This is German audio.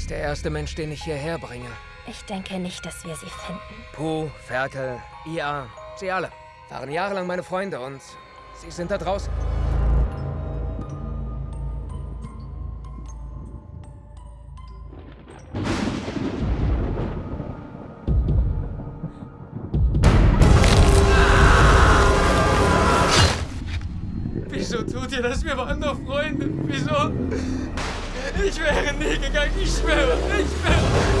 ist der erste Mensch, den ich hierher bringe. Ich denke nicht, dass wir sie finden. Puh, Ferkel, IA, sie alle. Waren jahrelang meine Freunde und sie sind da draußen. Wieso tut ihr das? Wir waren doch Freunde. Wieso? Ik weet Nieke. Kijk, niet zwemmen. Niet zwemmen.